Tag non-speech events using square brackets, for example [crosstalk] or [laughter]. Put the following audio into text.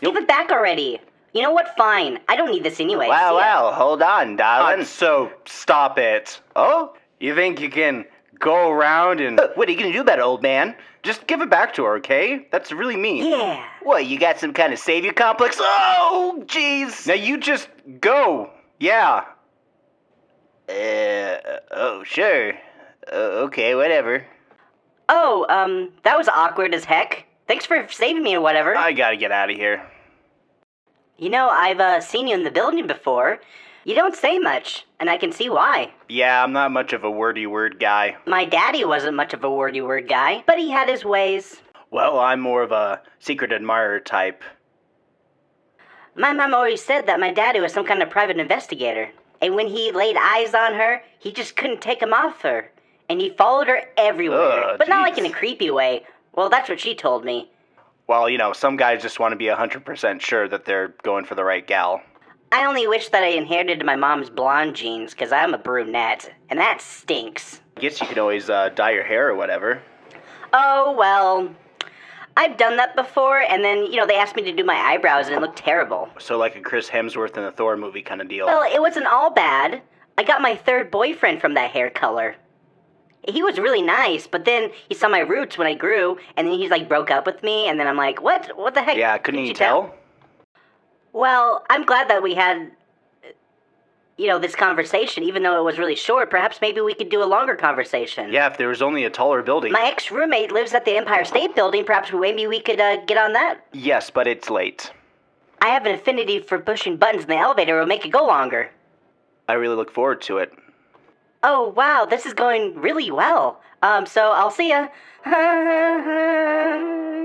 Just give it back already. You know what? Fine. I don't need this anyway. Wow, See ya. wow, hold on, darling. Uh, so stop it. oh? You think you can go around and Uh, What are you gonna do about it, old man? just give it back to her, okay? That's really mean. Yeah. What, you got some kind of savior complex? Oh, jeez. Now you just go. Yeah. Uh, oh, sure. Uh, okay, whatever. Oh, um, that was awkward as heck. Thanks for saving me or whatever. I gotta get out of here. you know, I've uh, seen you in the building before. You don't say much, and I can see why. Yeah, I'm not much of a wordy word guy. My daddy wasn't much of a wordy word guy, but he had his ways. Well, I'm more of a secret admirer type. My mom always said that my daddy was some kind of private investigator. And when he laid eyes on her, he just couldn't take 'em off her. And he followed her everywhere. Ugh, but not like in a creepy way. Well, that's what she told me. Well, you know, some guys just want to be 100% sure that they're going for the right gal. I only wish that I inherited my mom's blonde genes, because I'm a brunette. And that stinks. I guess you could always uh, dye your hair or whatever. Oh, well. I've done that before, and then, you know, they asked me to do my eyebrows, and it looked terrible. So, like a Chris Hemsworth in the Thor movie kind of deal. Well, it wasn't all bad. I got my third boyfriend from that hair color. He was really nice, but then he saw my roots when I grew, and then he's like broke up with me, and then I'm like, what? What the heck? yeah, couldn't Did you tell? Well, I'm glad that we had, you know, this conversation, even though it was really short. Perhaps maybe we could do a longer conversation. Yeah, if there was only a taller building. My ex roommate lives at the Empire State Building. Perhaps maybe we could uh, get on that. Yes, but it's late. I have an affinity for pushing buttons in the elevator. It'll make it go longer. I really look forward to it. Oh wow, this is going really well. Um, so I'll see ya. [laughs]